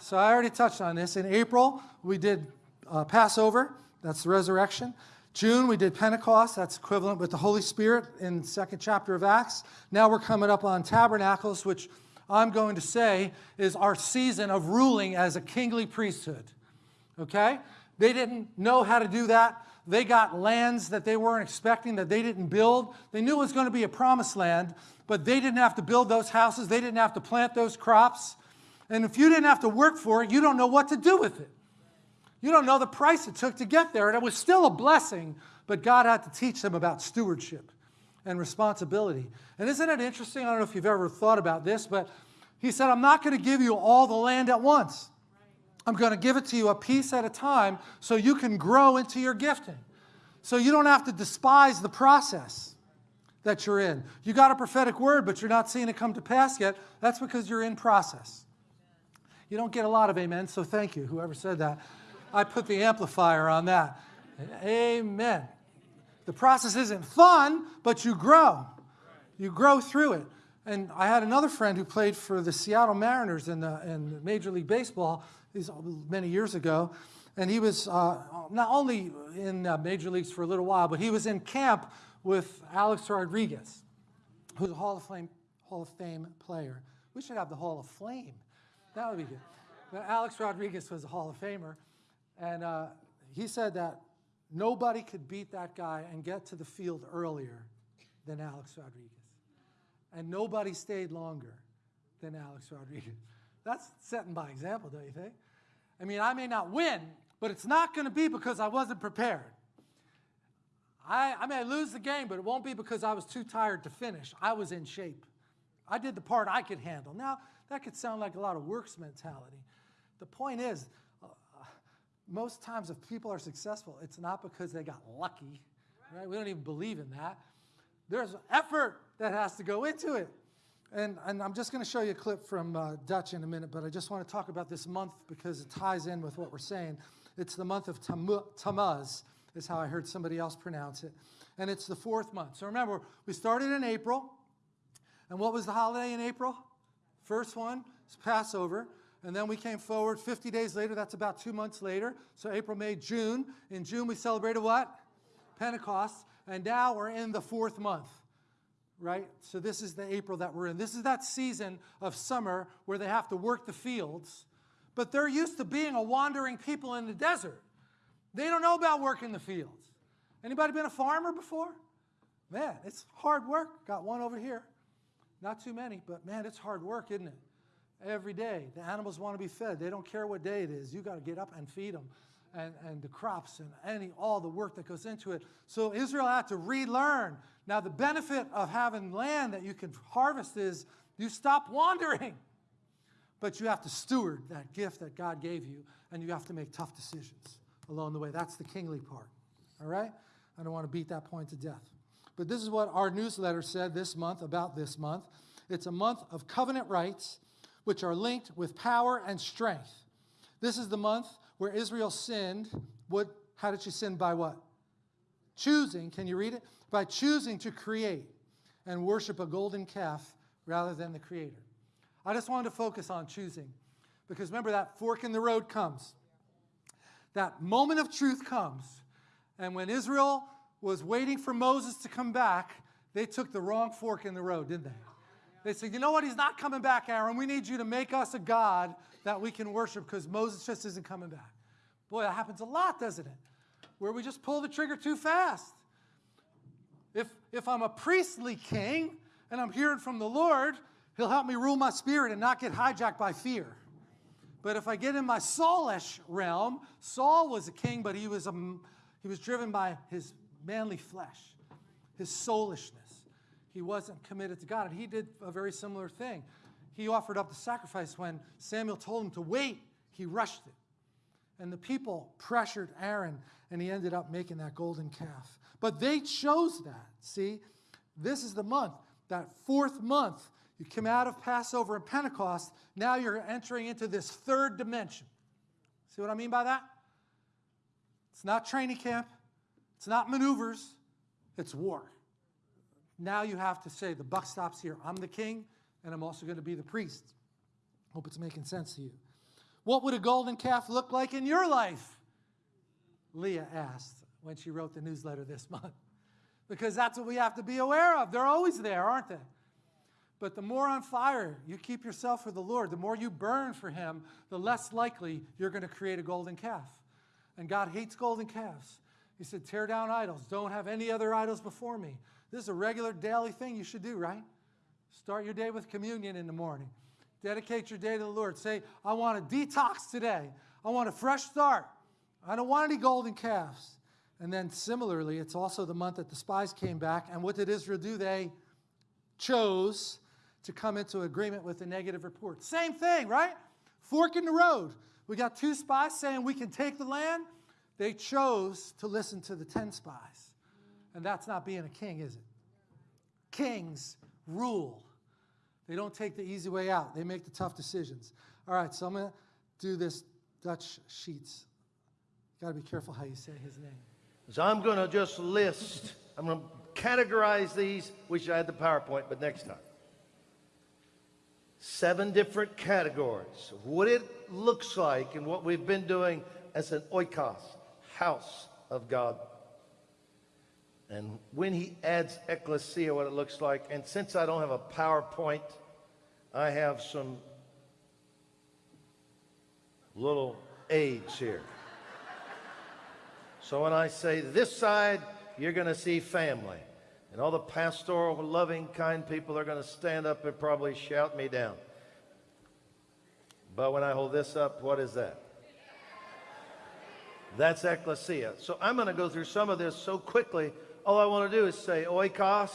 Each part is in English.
So I already touched on this. In April, we did uh, Passover. That's the resurrection. June, we did Pentecost. That's equivalent with the Holy Spirit in second chapter of Acts. Now we're coming up on Tabernacles, which I'm going to say is our season of ruling as a kingly priesthood. Okay? They didn't know how to do that. They got lands that they weren't expecting, that they didn't build. They knew it was going to be a promised land, but they didn't have to build those houses. They didn't have to plant those crops. And if you didn't have to work for it, you don't know what to do with it. You don't know the price it took to get there. And it was still a blessing, but God had to teach them about stewardship and responsibility. And isn't it interesting? I don't know if you've ever thought about this, but he said, I'm not going to give you all the land at once. I'm going to give it to you a piece at a time so you can grow into your gifting. So you don't have to despise the process that you're in. You got a prophetic word, but you're not seeing it come to pass yet. That's because you're in process. You don't get a lot of amen, so thank you, whoever said that. I put the amplifier on that. Amen. The process isn't fun, but you grow. You grow through it. And I had another friend who played for the Seattle Mariners in, the, in Major League Baseball these many years ago. And he was uh, not only in uh, Major Leagues for a little while, but he was in camp with Alex Rodriguez, who's a Hall of Fame, Hall of Fame player. We should have the Hall of Flame. That would be good. But Alex Rodriguez was a Hall of Famer. And uh, he said that nobody could beat that guy and get to the field earlier than Alex Rodriguez. And nobody stayed longer than Alex Rodriguez. That's setting by example, don't you think? I mean, I may not win, but it's not going to be because I wasn't prepared. I, I may lose the game, but it won't be because I was too tired to finish. I was in shape. I did the part I could handle. Now, that could sound like a lot of works mentality. The point is, most times if people are successful, it's not because they got lucky, right? We don't even believe in that. There's effort that has to go into it. And, and I'm just going to show you a clip from uh, Dutch in a minute, but I just want to talk about this month because it ties in with what we're saying. It's the month of Tammuz, is how I heard somebody else pronounce it. And it's the fourth month. So remember, we started in April. And what was the holiday in April? First one is Passover. And then we came forward 50 days later. That's about two months later. So April, May, June. In June, we celebrated what? Pentecost. And now we're in the fourth month, right? So this is the April that we're in. This is that season of summer where they have to work the fields. But they're used to being a wandering people in the desert. They don't know about working the fields. Anybody been a farmer before? Man, it's hard work. Got one over here. Not too many, but man, it's hard work, isn't it? every day. The animals want to be fed. They don't care what day it is. You got to get up and feed them. And, and the crops and any all the work that goes into it. So Israel had to relearn. Now the benefit of having land that you can harvest is you stop wandering. But you have to steward that gift that God gave you, and you have to make tough decisions along the way. That's the kingly part. All right? I don't want to beat that point to death. But this is what our newsletter said this month about this month. It's a month of covenant rights which are linked with power and strength. This is the month where Israel sinned. What, how did she sin? By what? Choosing, can you read it? By choosing to create and worship a golden calf rather than the Creator. I just wanted to focus on choosing because remember that fork in the road comes. That moment of truth comes. And when Israel was waiting for Moses to come back, they took the wrong fork in the road, didn't they? They said, you know what? He's not coming back, Aaron. We need you to make us a God that we can worship because Moses just isn't coming back. Boy, that happens a lot, doesn't it? Where we just pull the trigger too fast. If, if I'm a priestly king and I'm hearing from the Lord, he'll help me rule my spirit and not get hijacked by fear. But if I get in my Saulish realm, Saul was a king, but he was, a, he was driven by his manly flesh, his soulishness he wasn't committed to God. And he did a very similar thing. He offered up the sacrifice when Samuel told him to wait, he rushed it. And the people pressured Aaron, and he ended up making that golden calf. But they chose that. See, this is the month, that fourth month. You come out of Passover and Pentecost, now you're entering into this third dimension. See what I mean by that? It's not training camp, it's not maneuvers, it's war. Now you have to say, the buck stops here. I'm the king, and I'm also going to be the priest. Hope it's making sense to you. What would a golden calf look like in your life? Leah asked when she wrote the newsletter this month. Because that's what we have to be aware of. They're always there, aren't they? But the more on fire you keep yourself for the Lord, the more you burn for Him, the less likely you're going to create a golden calf. And God hates golden calves. He said, Tear down idols. Don't have any other idols before me. This is a regular daily thing you should do, right? Start your day with communion in the morning. Dedicate your day to the Lord. Say, I want a detox today. I want a fresh start. I don't want any golden calves. And then similarly, it's also the month that the spies came back. And what did Israel do? They chose to come into agreement with the negative report. Same thing, right? Fork in the road. We got two spies saying we can take the land. They chose to listen to the 10 spies. And that's not being a king, is it? Kings rule. They don't take the easy way out. They make the tough decisions. All right, so I'm going to do this Dutch Sheets. Got to be careful how you say his name. So I'm going to just list, I'm going to categorize these. Wish I had the PowerPoint, but next time. Seven different categories of what it looks like and what we've been doing as an oikos, house of God. And when he adds ecclesia, what it looks like, and since I don't have a PowerPoint, I have some little aids here. So when I say this side, you're going to see family. And all the pastoral, loving, kind people are going to stand up and probably shout me down. But when I hold this up, what is that? That's ecclesia. So I'm going to go through some of this so quickly. All I want to do is say oikos,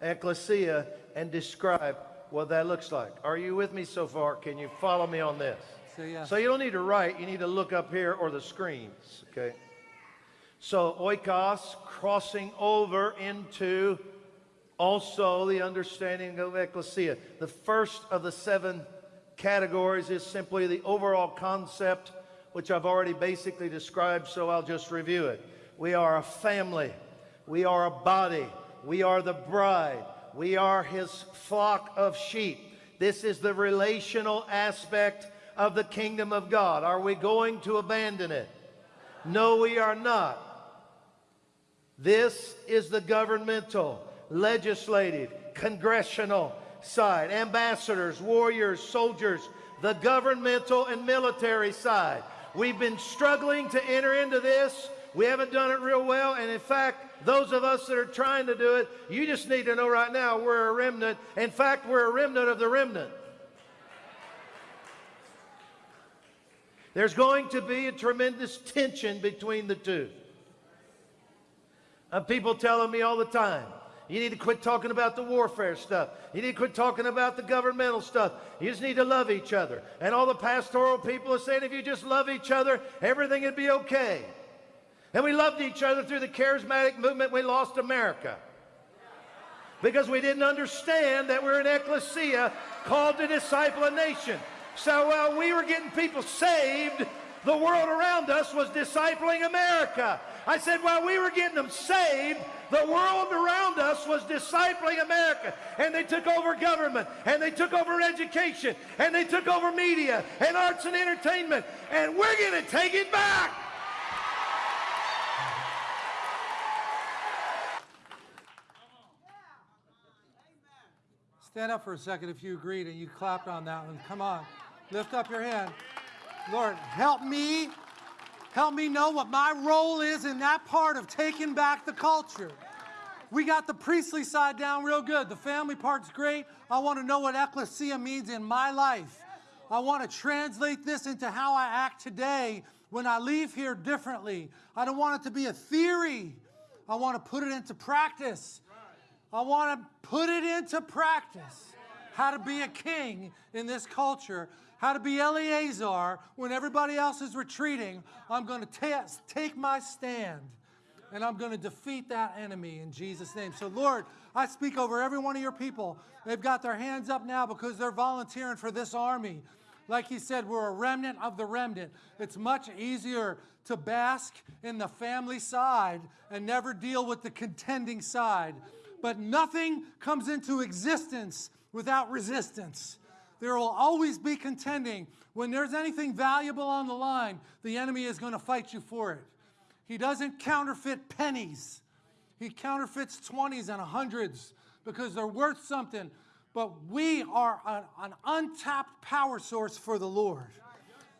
ecclesia, and describe what that looks like. Are you with me so far? Can you follow me on this? So, yes. So you don't need to write. You need to look up here or the screens, okay? So oikos, crossing over into also the understanding of ecclesia. The first of the seven categories is simply the overall concept, which I've already basically described, so I'll just review it. We are a family. We are a body. We are the bride. We are his flock of sheep. This is the relational aspect of the kingdom of God. Are we going to abandon it? No, we are not. This is the governmental, legislative, congressional side. Ambassadors, warriors, soldiers, the governmental and military side. We've been struggling to enter into this. We haven't done it real well. And in fact, those of us that are trying to do it, you just need to know right now we're a remnant. In fact, we're a remnant of the remnant. There's going to be a tremendous tension between the two. Uh, people telling me all the time, you need to quit talking about the warfare stuff. You need to quit talking about the governmental stuff. You just need to love each other. And all the pastoral people are saying if you just love each other, everything would be okay. And we loved each other through the charismatic movement. We lost America. Because we didn't understand that we're an ecclesia called to disciple a nation. So while we were getting people saved, the world around us was discipling America. I said, while we were getting them saved, the world around us was discipling America. And they took over government, and they took over education, and they took over media, and arts and entertainment. And we're going to take it back. Stand up for a second if you agreed and you clapped on that one. Come on. Lift up your hand. Lord, help me. Help me know what my role is in that part of taking back the culture. We got the priestly side down real good. The family part's great. I want to know what ecclesia means in my life. I want to translate this into how I act today when I leave here differently. I don't want it to be a theory. I want to put it into practice. I want to put it into practice. How to be a king in this culture. How to be Eleazar when everybody else is retreating. I'm going to take my stand and I'm going to defeat that enemy in Jesus' name. So, Lord, I speak over every one of your people. They've got their hands up now because they're volunteering for this army. Like he said, we're a remnant of the remnant. It's much easier to bask in the family side and never deal with the contending side. But nothing comes into existence without resistance. There will always be contending. When there's anything valuable on the line, the enemy is going to fight you for it. He doesn't counterfeit pennies. He counterfeits 20s and 100s because they're worth something. But we are an, an untapped power source for the Lord.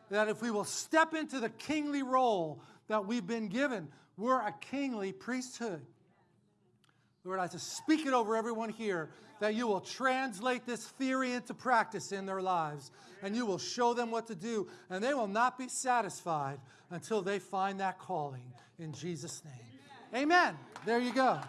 That if we will step into the kingly role that we've been given, we're a kingly priesthood. Lord, I just speak it over everyone here that you will translate this theory into practice in their lives and you will show them what to do and they will not be satisfied until they find that calling in Jesus' name. Amen. There you go.